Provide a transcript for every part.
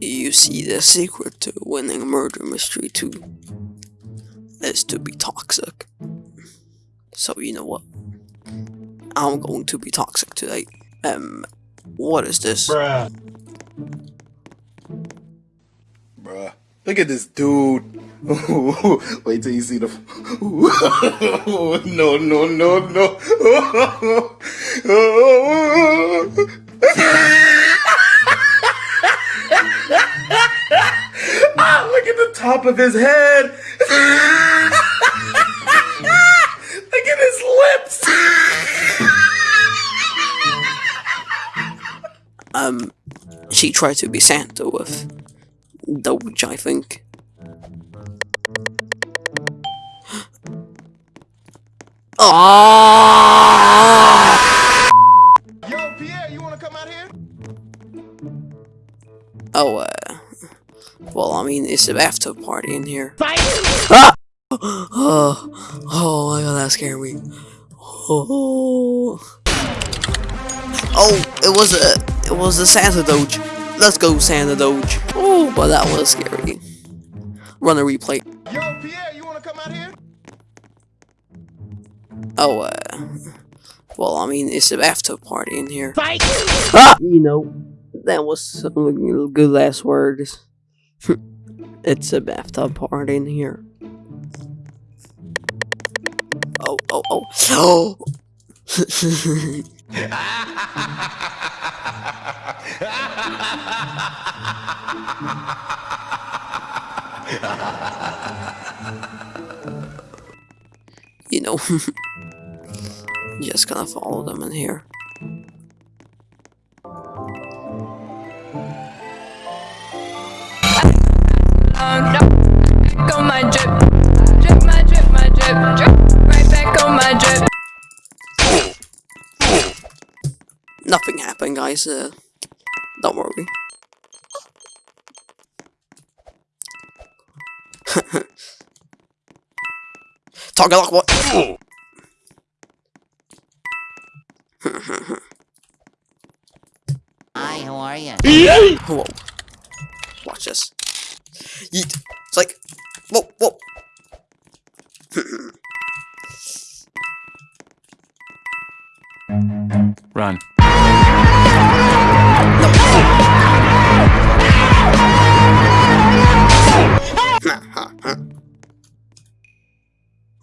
You see, the secret to winning Murder Mystery 2 is to be toxic. So, you know what? I'm going to be toxic today. Um, what is this? Bruh. Bruh. Look at this dude. Wait till you see the. no, no, no, no. ah, look at the top of his head. look at his lips. Um, she tried to be Santa with Doge, I think. Oh! Yo, Pierre, you wanna come out here? Oh, uh, well, I mean, it's a bathtub party in here. Fight! Ah! Oh, oh my god, that scared me. Oh, oh, it was a, it was a Santa Doge. Let's go, Santa Doge. Oh, but that was scary. Run a replay. Yo, Pierre, you wanna come out here? Oh, uh, well, I mean, it's a bathtub party in here. Fight! Ah! You know, that was some good last words. It's a bathtub party in here. Oh, oh, oh. you know, just gonna follow them in here. Nothing happened, guys. Uh, don't worry. Talking like what? Hi, how are you? Whoa. Watch this. Yeet. It's like, whoa, whoa. Run.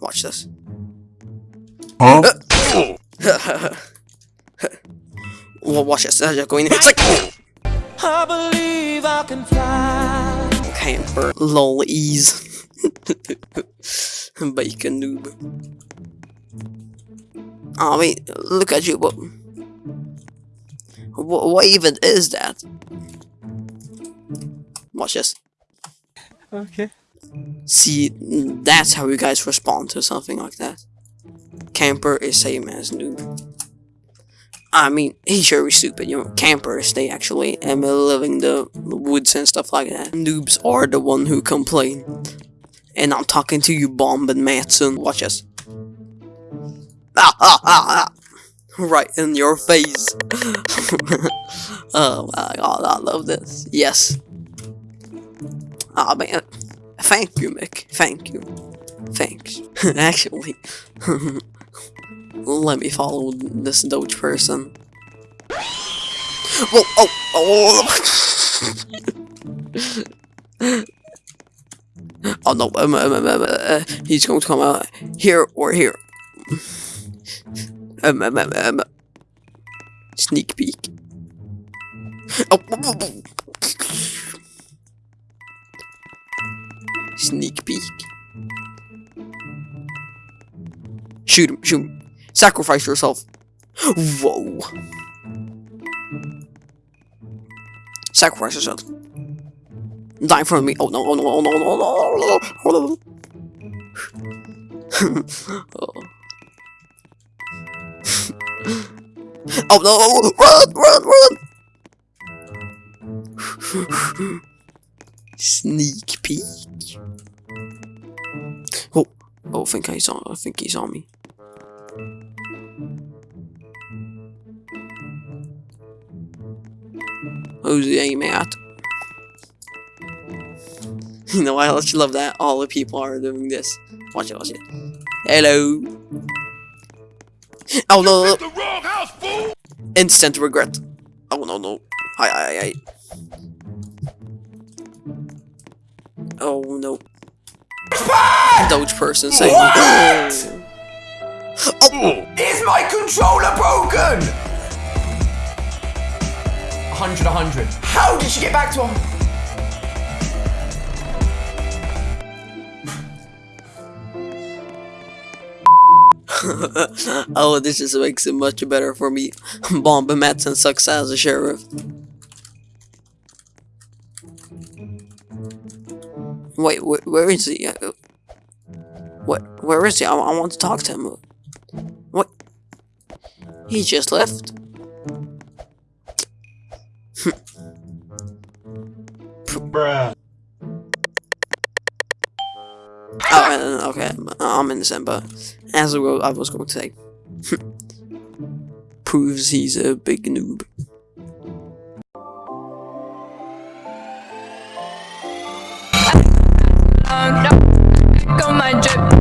Watch this. Huh? Uh, well, watch this. They're going in. It's like. I believe I can fly. Camper. Lol ease. Bacon noob. Oh, I mean, look at you. What, what, what even is that? Watch this. Okay. See, that's how you guys respond to something like that. Camper is same as noob. I mean, he's very stupid, you know, campers, they actually am living the woods and stuff like that. Noobs are the one who complain. And I'm talking to you, Bomb and Matson. Watch this. Ah, ah, ah, ah. Right in your face. oh my god, I love this. Yes. Ah, man. Thank you, Mick. Thank you. Thanks. Actually, let me follow this Doge person. Whoa, oh, oh. oh no, um, um, um, um, uh, he's going to come out here or here. Um, um, um, um. Sneak peek. Oh, Sneak peek. Shoot him, shoot him. Sacrifice yourself. Whoa. Sacrifice yourself. Die in front of me. Oh no, oh no, oh no, oh no, oh no, oh no. oh. Oh, oh run, run, run. Sneak peek. Oh, I think he's on. I think he's on me. Who's the aim at? You know, I actually love that all the people are doing this. Watch it, watch it. Hello. Oh no, no, no. Instant regret. Oh no, no. Hi, hi, hi. Oh no. Doge person saying. Oh, Is my controller broken? 100, 100. How did she get back to him? oh, this just makes it much better for me. Bomba Madsen sucks as a sheriff. Wait, wh where is he? Uh, What? Where is he? I, I want to talk to him. What? He just left. Oh, uh, okay, I'm innocent, but as I was going to say, proves he's a big noob. Oh, I'm on my drip.